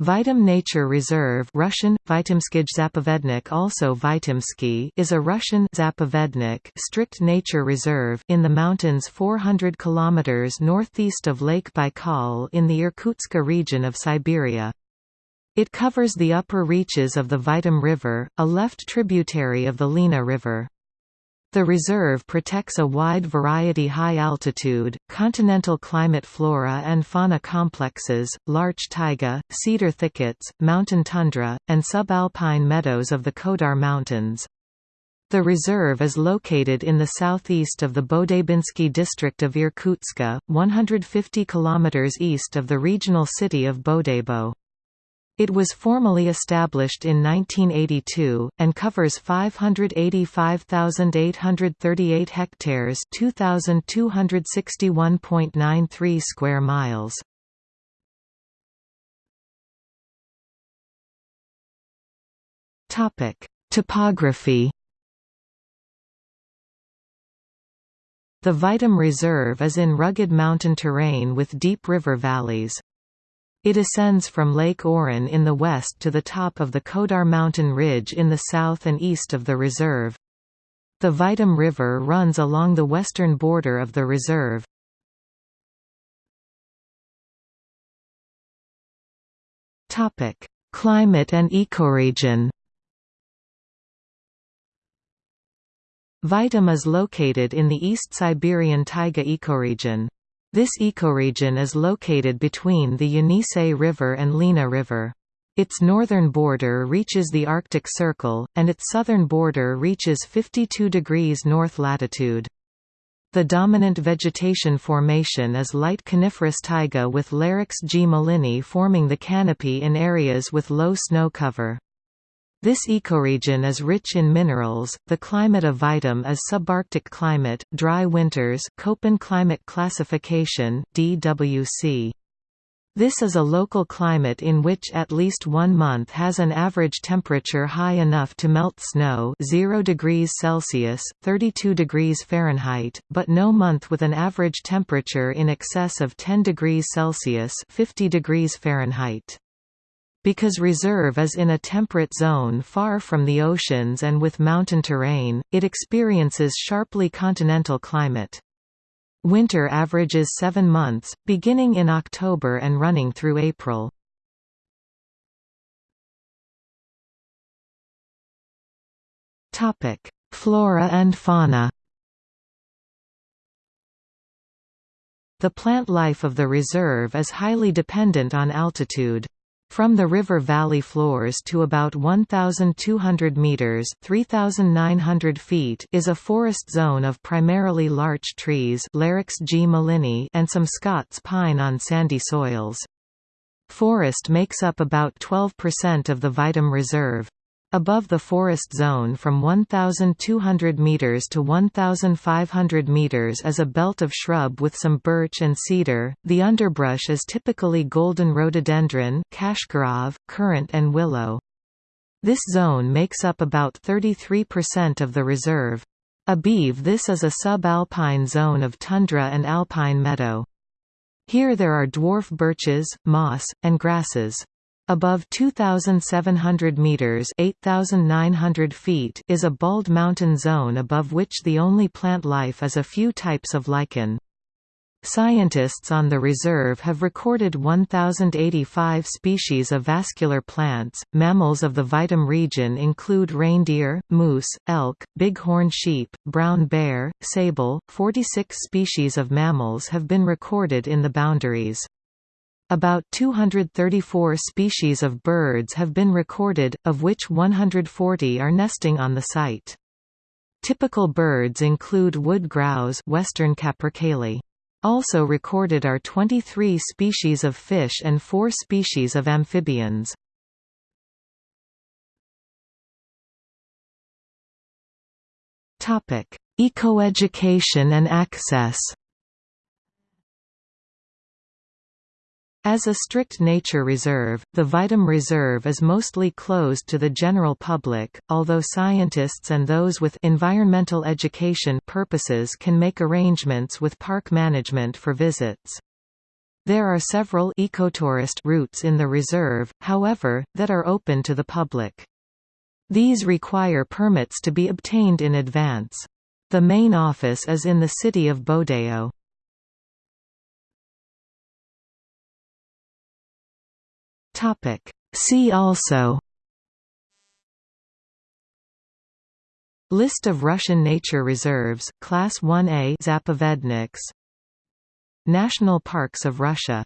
Vitim Nature Reserve Russian, Zapovednik also Vitimsky is a Russian Zapovednik strict nature reserve in the mountains 400 km northeast of Lake Baikal in the Irkutsk region of Siberia. It covers the upper reaches of the Vitim River, a left tributary of the Lena River. The reserve protects a wide variety high-altitude, continental climate flora and fauna complexes, larch taiga, cedar thickets, mountain tundra, and subalpine meadows of the Kodar Mountains. The reserve is located in the southeast of the Bodaibinsky district of Irkutsk, 150 km east of the regional city of Bodaibo. It was formally established in 1982, and covers 585,838 hectares 2,261.93 square miles. Topography The Vitim Reserve is in rugged mountain terrain with deep river valleys. It ascends from Lake Oron in the west to the top of the Kodar mountain ridge in the south and east of the reserve. The Vitim River runs along the western border of the reserve. Climate and ecoregion Vitim is located in the East Siberian taiga ecoregion. This ecoregion is located between the Yenisei River and Lena River. Its northern border reaches the Arctic Circle, and its southern border reaches 52 degrees north latitude. The dominant vegetation formation is light coniferous taiga with Larix gmelinii forming the canopy in areas with low snow cover. This ecoregion is rich in minerals. The climate of Vitim is subarctic climate, dry winters, Köppen climate classification (DWC). This is a local climate in which at least one month has an average temperature high enough to melt snow 0 degrees Celsius, 32 degrees Fahrenheit, but no month with an average temperature in excess of 10 degrees Celsius 50 degrees Fahrenheit. Because reserve is in a temperate zone far from the oceans and with mountain terrain, it experiences sharply continental climate. Winter averages seven months, beginning in October and running through April. Flora and fauna The plant life of the reserve is highly dependent on altitude. From the river valley floors to about 1,200 metres 3,900 feet is a forest zone of primarily larch trees Larix G. and some Scots pine on sandy soils. Forest makes up about 12% of the Vitim Reserve. Above the forest zone from 1,200 meters to 1,500 meters is a belt of shrub with some birch and cedar. The underbrush is typically golden rhododendron, kashkarov, currant and willow. This zone makes up about 33% of the reserve. Above this is a subalpine zone of tundra and alpine meadow. Here there are dwarf birches, moss, and grasses. Above 2,700 meters (8,900 feet) is a bald mountain zone above which the only plant life is a few types of lichen. Scientists on the reserve have recorded 1,085 species of vascular plants. Mammals of the Vitim region include reindeer, moose, elk, bighorn sheep, brown bear, sable. 46 species of mammals have been recorded in the boundaries. About 234 species of birds have been recorded, of which 140 are nesting on the site. Typical birds include wood grouse western capercaillie. Also recorded are 23 species of fish and 4 species of amphibians. Ecoeducation and access As a strict nature reserve, the Vitim Reserve is mostly closed to the general public, although scientists and those with environmental education purposes can make arrangements with park management for visits. There are several ecotourist routes in the reserve, however, that are open to the public. These require permits to be obtained in advance. The main office is in the city of Bodaibo. Topic. See also List of Russian nature reserves, Class 1A Zapovedniks. National Parks of Russia.